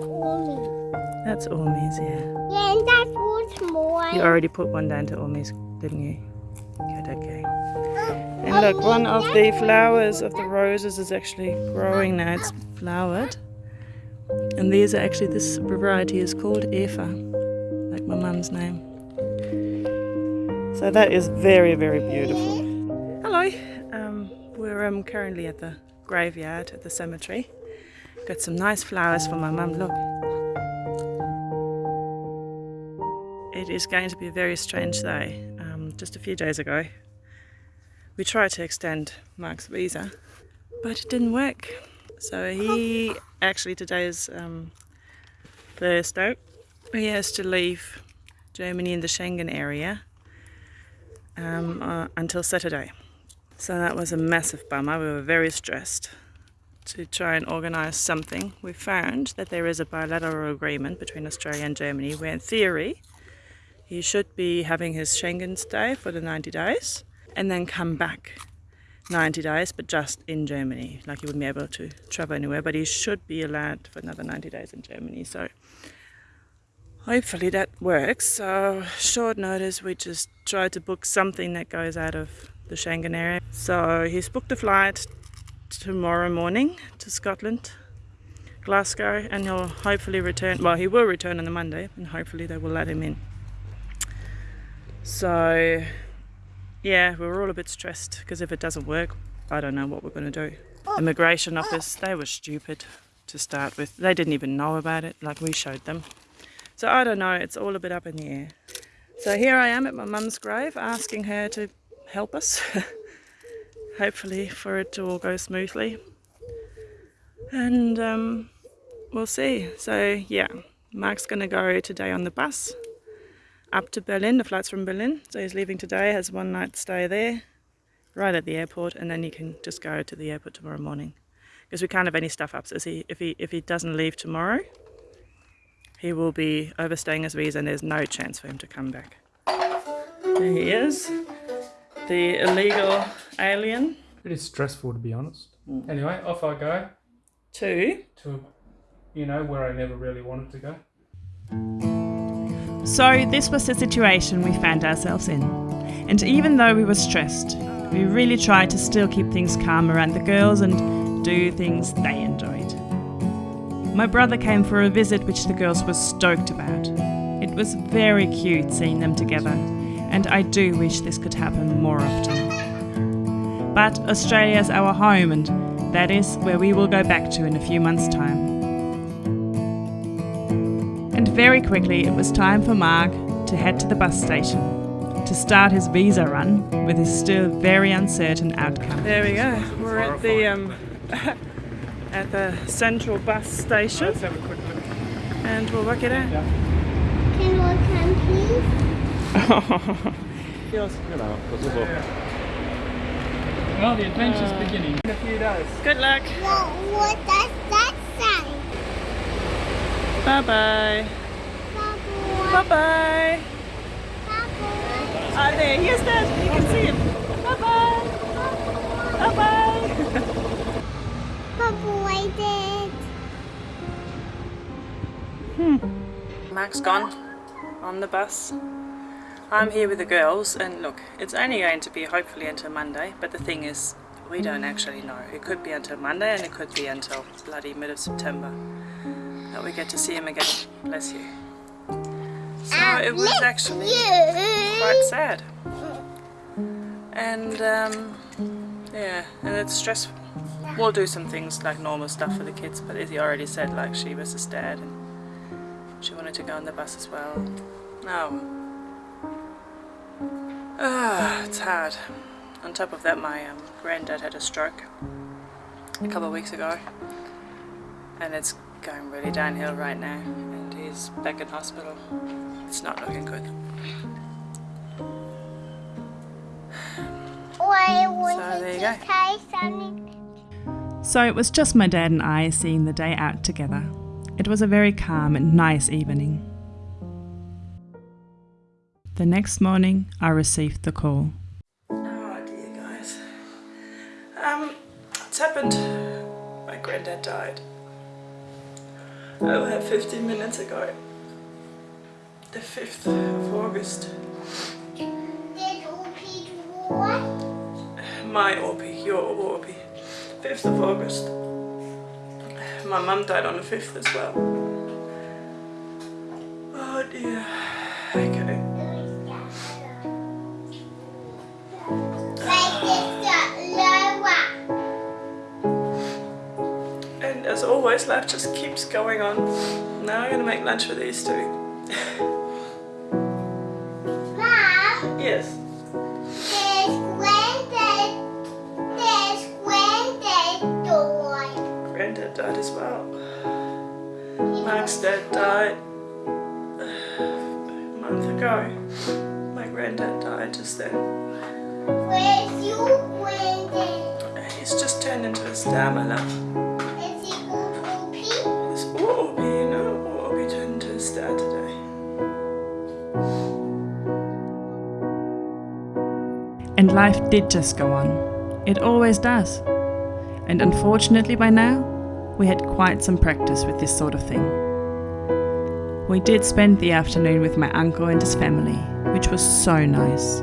Ormy. That's Ormies, yeah. Yeah, and that's what's more. You already put one down to Ormies, didn't you? Good, okay. And look, one of the flowers of the roses is actually growing now. It's flowered. And these are actually, this variety is called Efa, like my mum's name. So that is very, very beautiful. Hello, um, we're um, currently at the graveyard at the cemetery. Got some nice flowers for my mum, look. It is going to be a very strange day. Um, just a few days ago, we tried to extend Mark's visa, but it didn't work. So he actually today is um, Thursday. He has to leave Germany in the Schengen area um, uh, until Saturday. So that was a massive bummer. We were very stressed to try and organise something. We found that there is a bilateral agreement between Australia and Germany where in theory he should be having his Schengen stay for the 90 days and then come back 90 days, but just in Germany. Like he wouldn't be able to travel anywhere, but he should be allowed for another 90 days in Germany. So hopefully that works. So short notice, we just try to book something that goes out of the Schengen area. So he's booked a flight tomorrow morning to Scotland, Glasgow, and he'll hopefully return. Well, he will return on the Monday, and hopefully they will let him in. So yeah, we were all a bit stressed because if it doesn't work, I don't know what we're going to do. Immigration office, they were stupid to start with. They didn't even know about it, like we showed them. So I don't know, it's all a bit up in the air. So here I am at my mum's grave asking her to help us. Hopefully for it to all go smoothly. And um, we'll see. So yeah, Mark's going to go today on the bus up to Berlin. The flight's from Berlin, so he's leaving today, has one night stay there, right at the airport, and then he can just go to the airport tomorrow morning. Because we can't have any stuff up, so he, if, he, if he doesn't leave tomorrow, he will be overstaying his visa and there's no chance for him to come back. There he is, the illegal alien. It is stressful to be honest. Mm. Anyway, off I go. To? To, you know, where I never really wanted to go. So, this was the situation we found ourselves in. And even though we were stressed, we really tried to still keep things calm around the girls and do things they enjoyed. My brother came for a visit, which the girls were stoked about. It was very cute seeing them together, and I do wish this could happen more often. But Australia is our home, and that is where we will go back to in a few months' time. And very quickly it was time for Mark to head to the bus station to start his visa run with his still very uncertain outcome. There we go. We're at the um, at the central bus station. Let's have a quick look. And we'll work it out. Yeah. Can we come, please? Yes, genau, versuch. Well, the adventure's beginning. In a few days. Good luck. What, what does that say? Bye bye. Bubble. Bye bye. Bubble. Ah, there, here's that. You can see him. Bye bye. Bye bye. Bubble, I did. Mark's gone on the bus. I'm here with the girls and look, it's only going to be hopefully until Monday, but the thing is, we don't actually know. It could be until Monday and it could be until bloody mid of September that we get to see him again. Bless you. So it was actually quite sad. And um, yeah, and it's stressful. We'll do some things like normal stuff for the kids, but as he already said, like she was his dad and she wanted to go on the bus as well. No. Ah, it's hard. On top of that, my um, granddad had a stroke a couple of weeks ago, and it's going really downhill right now, and he's back in hospital. It's not looking good. So there you go. So it was just my dad and I seeing the day out together. It was a very calm and nice evening. The next morning, I received the call. Oh dear, guys. Um, it's happened. My granddad died. over 15 minutes ago. The 5th of August. Did Opie? My Orpie, your Orpie. 5th of August. My mum died on the 5th as well. Oh dear. Okay. Always, life just keeps going on. Now I'm gonna make lunch for these two. Mom, Yes. there's granddad. There's granddad doing. Granddad died as well. Mark's dad died a month ago. My granddad died just then. Where's your granddad? He's just turned into a star, my love. And life did just go on. It always does. And unfortunately, by now, we had quite some practice with this sort of thing. We did spend the afternoon with my uncle and his family, which was so nice.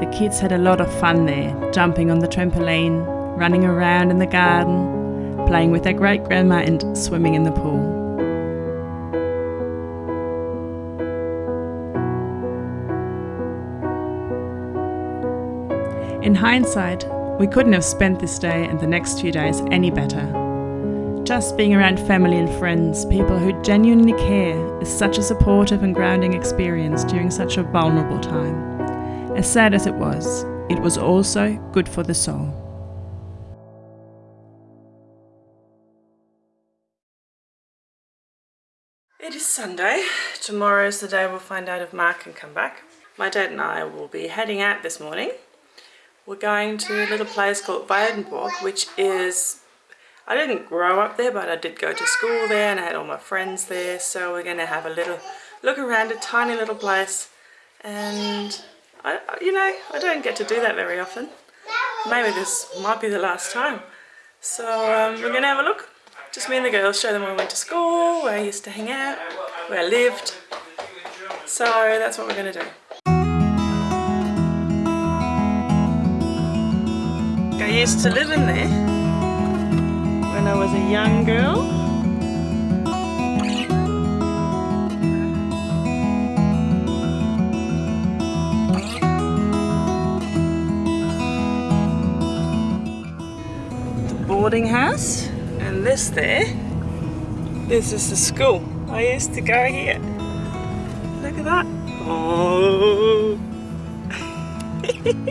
The kids had a lot of fun there, jumping on the trampoline, running around in the garden, playing with their great grandma, and swimming in the pool. In hindsight, we couldn't have spent this day and the next few days any better. Just being around family and friends, people who genuinely care, is such a supportive and grounding experience during such a vulnerable time. As sad as it was, it was also good for the soul. It is Sunday. Tomorrow is the day we'll find out if Mark can come back. My dad and I will be heading out this morning. We're going to a little place called Weidenborg, which is, I didn't grow up there, but I did go to school there and I had all my friends there. So we're going to have a little look around a tiny little place. And, I, you know, I don't get to do that very often. Maybe this might be the last time. So um, we're going to have a look. Just me and the girls, show them where I went to school, where I used to hang out, where I lived. So that's what we're going to do. Used to live in there when I was a young girl. The boarding house and this there, this is the school. I used to go here. Look at that. Oh.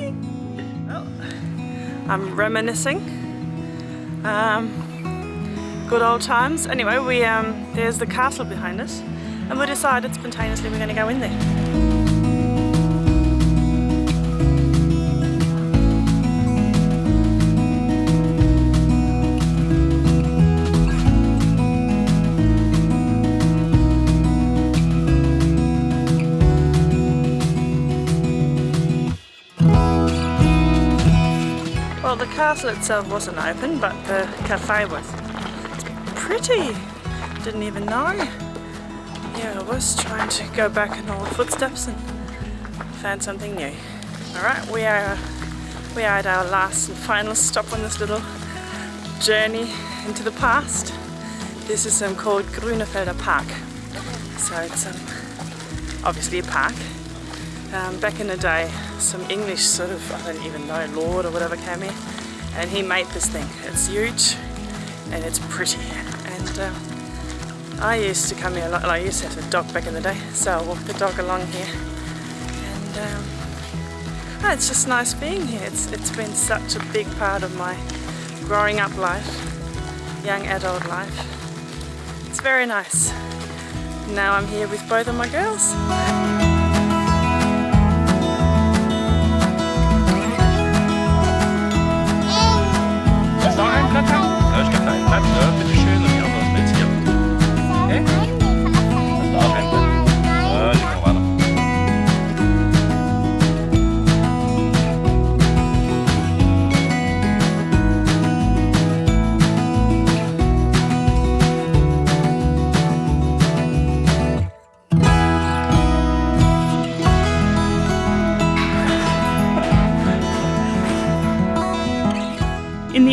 I'm reminiscing. Um, good old times. Anyway, we um, there's the castle behind us, and we decided spontaneously we're going to go in there. Castle itself wasn't open, but the cafe was. It's pretty. Didn't even know. Yeah, I was trying to go back in old footsteps and found something new. All right, we are we are at our last and final stop on this little journey into the past. This is um, called Grunefelder Park. So it's um, obviously a park. Um, back in the day, some English sort of, I don't even know, lord or whatever came here, and he made this thing. It's huge and it's pretty. And um, I used to come here a lot, I used to have a dog back in the day, so I walked the dog along here. And um, oh, it's just nice being here. It's, it's been such a big part of my growing up life, young adult life. It's very nice. Now I'm here with both of my girls. Du auch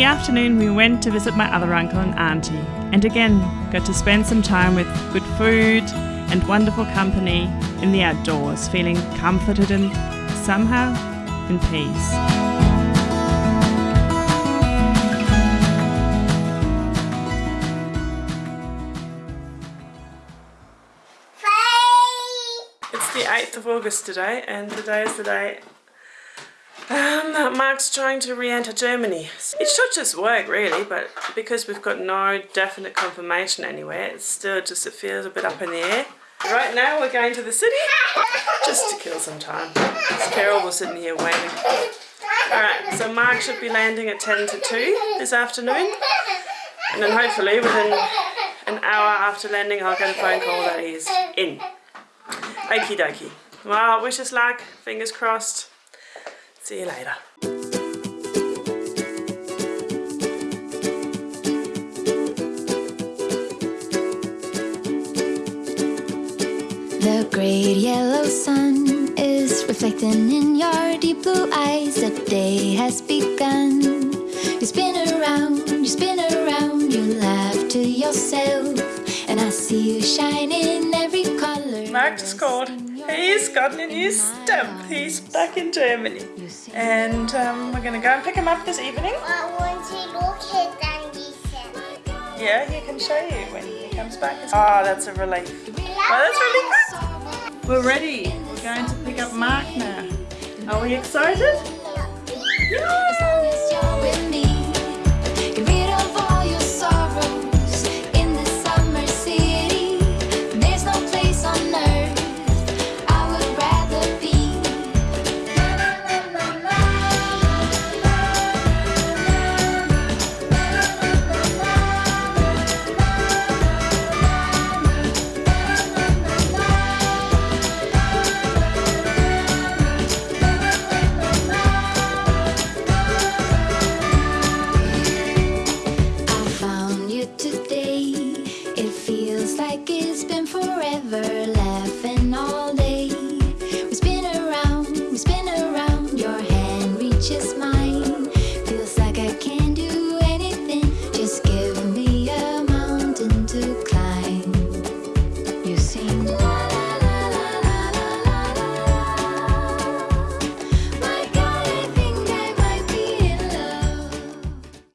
afternoon, we went to visit my other uncle and auntie, and again got to spend some time with good food and wonderful company in the outdoors, feeling comforted and somehow in peace. It's the 8th of August today, and today is the day um, Mark's trying to re-enter Germany. It should just work really, but because we've got no definite confirmation anywhere, it's still just, it feels a bit up in the air. Right now we're going to the city, just to kill some time. It's terrible sitting here waiting. Alright, so Mark should be landing at 10 to 2 this afternoon, and then hopefully within an hour after landing I'll get a phone call that he's in. Okie dokie. Well, wish us luck. Fingers crossed. See you later. The great yellow sun is reflecting in your deep blue eyes. The day has begun. You spin around, you spin around, you laugh to yourself, and I see you shine in every color. Mark just called. He's gotten a new stamp. He's back in Germany. And um, we're going to go and pick him up this evening. I want to look at Dandy Sam. Yeah, he can show you when he comes back. Oh, that's a relief. Oh, that's really good. We're ready. We're going to pick up Mark now. Are we excited? As